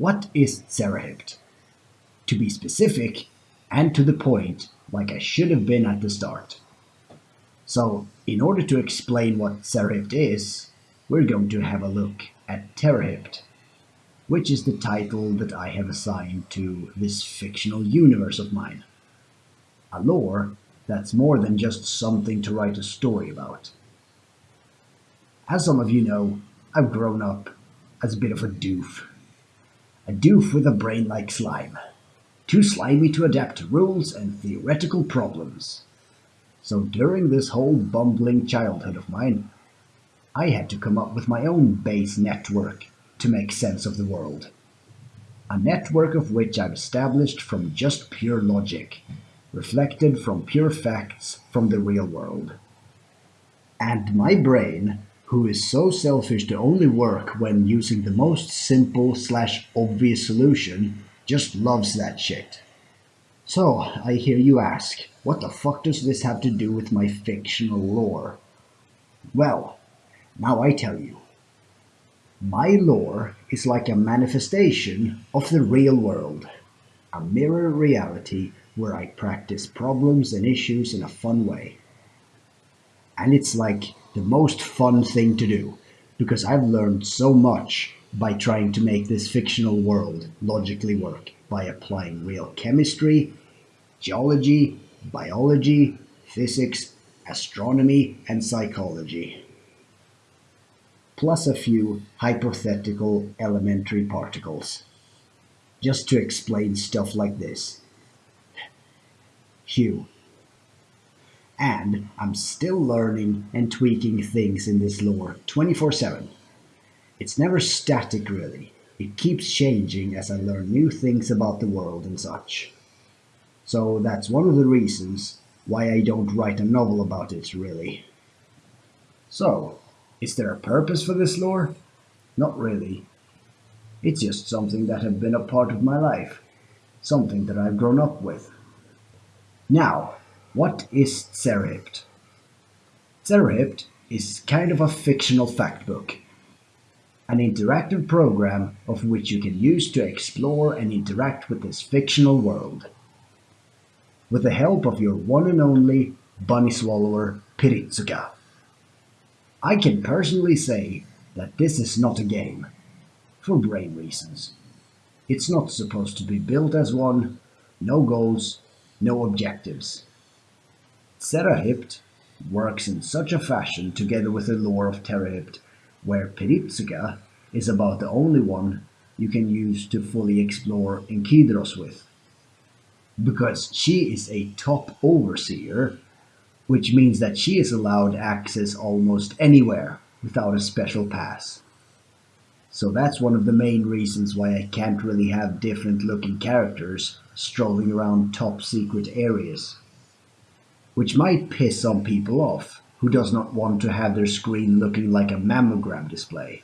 What is Zerahypt? To be specific and to the point, like I should have been at the start. So, in order to explain what Zerahypt is, we're going to have a look at Terahypt, which is the title that I have assigned to this fictional universe of mine. A lore that's more than just something to write a story about. As some of you know, I've grown up as a bit of a doof. A doof with a brain like slime. Too slimy to adapt to rules and theoretical problems. So during this whole bumbling childhood of mine, I had to come up with my own base network to make sense of the world. A network of which I've established from just pure logic, reflected from pure facts from the real world. And my brain, who is so selfish to only work when using the most simple slash obvious solution, just loves that shit. So, I hear you ask, what the fuck does this have to do with my fictional lore? Well, now I tell you. My lore is like a manifestation of the real world, a mirror reality where I practice problems and issues in a fun way. And it's like the most fun thing to do, because I've learned so much by trying to make this fictional world logically work by applying real chemistry, geology, biology, physics, astronomy, and psychology. Plus a few hypothetical elementary particles. Just to explain stuff like this. Hugh. And I'm still learning and tweaking things in this lore 24 7. It's never static, really. It keeps changing as I learn new things about the world and such. So that's one of the reasons why I don't write a novel about it, really. So, is there a purpose for this lore? Not really. It's just something that has been a part of my life, something that I've grown up with. Now, what is Zerahypt? Zerahypt is kind of a fictional factbook, an interactive program of which you can use to explore and interact with this fictional world. With the help of your one and only bunny swallower Piritsuka. I can personally say that this is not a game, for brain reasons. It's not supposed to be built as one, no goals, no objectives. Zerahypt works in such a fashion together with the lore of Terahypt, where Piritsuka is about the only one you can use to fully explore Enkidros with. Because she is a top overseer, which means that she is allowed access almost anywhere without a special pass. So that's one of the main reasons why I can't really have different looking characters strolling around top secret areas. Which might piss some people off who does not want to have their screen looking like a mammogram display.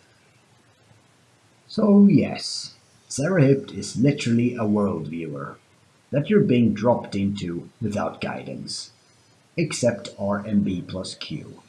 So yes, Zerahypt is literally a world viewer that you're being dropped into without guidance, except RMB plus Q.